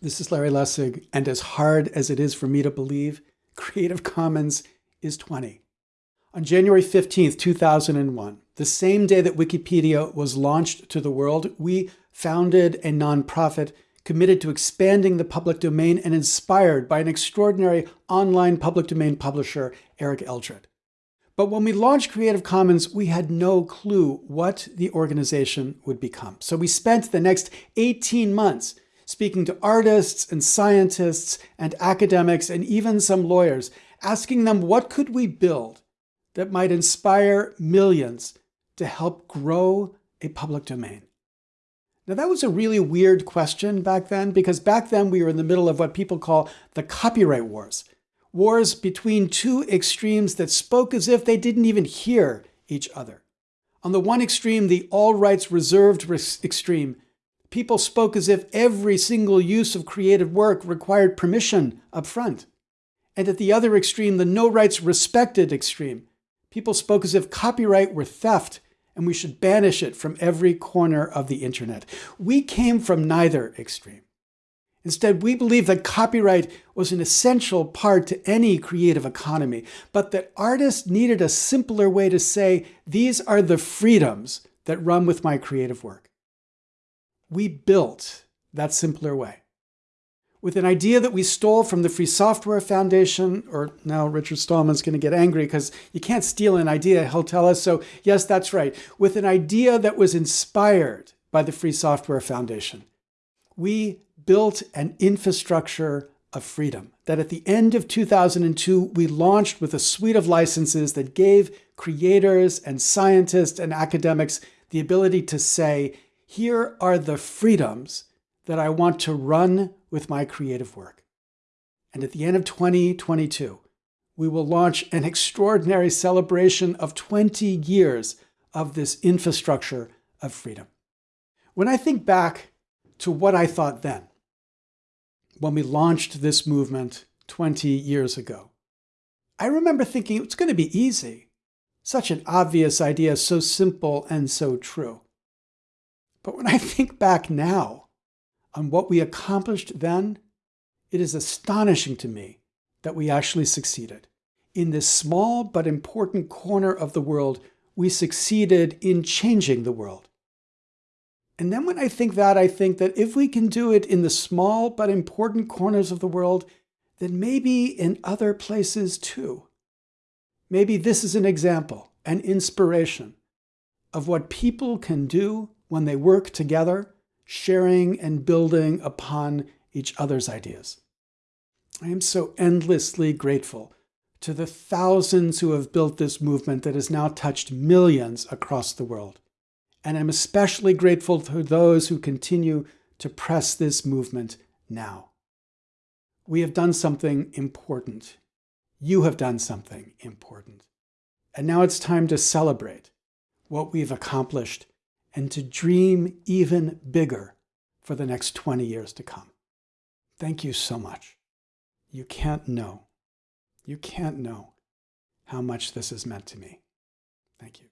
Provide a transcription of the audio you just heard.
This is Larry Lessig, and as hard as it is for me to believe, Creative Commons is 20. On January 15th, 2001, the same day that Wikipedia was launched to the world, we founded a nonprofit committed to expanding the public domain and inspired by an extraordinary online public domain publisher, Eric Eldred. But when we launched Creative Commons, we had no clue what the organization would become. So we spent the next 18 months speaking to artists and scientists and academics and even some lawyers, asking them what could we build that might inspire millions to help grow a public domain. Now, that was a really weird question back then because back then we were in the middle of what people call the copyright wars. Wars between two extremes that spoke as if they didn't even hear each other. On the one extreme, the all rights reserved extreme People spoke as if every single use of creative work required permission up front. And at the other extreme, the no rights respected extreme, people spoke as if copyright were theft and we should banish it from every corner of the internet. We came from neither extreme. Instead, we believe that copyright was an essential part to any creative economy, but that artists needed a simpler way to say, these are the freedoms that run with my creative work we built that simpler way with an idea that we stole from the Free Software Foundation, or now Richard Stallman's going to get angry because you can't steal an idea, he'll tell us. So, yes, that's right. With an idea that was inspired by the Free Software Foundation, we built an infrastructure of freedom that at the end of 2002, we launched with a suite of licenses that gave creators and scientists and academics the ability to say, here are the freedoms that I want to run with my creative work. And at the end of 2022, we will launch an extraordinary celebration of 20 years of this infrastructure of freedom. When I think back to what I thought then, when we launched this movement 20 years ago, I remember thinking it's going to be easy. Such an obvious idea, so simple and so true. But when I think back now on what we accomplished then, it is astonishing to me that we actually succeeded. In this small but important corner of the world, we succeeded in changing the world. And then when I think that, I think that if we can do it in the small but important corners of the world, then maybe in other places too. Maybe this is an example, an inspiration of what people can do when they work together, sharing and building upon each other's ideas. I am so endlessly grateful to the thousands who have built this movement that has now touched millions across the world. And I'm especially grateful to those who continue to press this movement now. We have done something important. You have done something important. And now it's time to celebrate what we've accomplished and to dream even bigger for the next 20 years to come. Thank you so much. You can't know, you can't know how much this has meant to me. Thank you.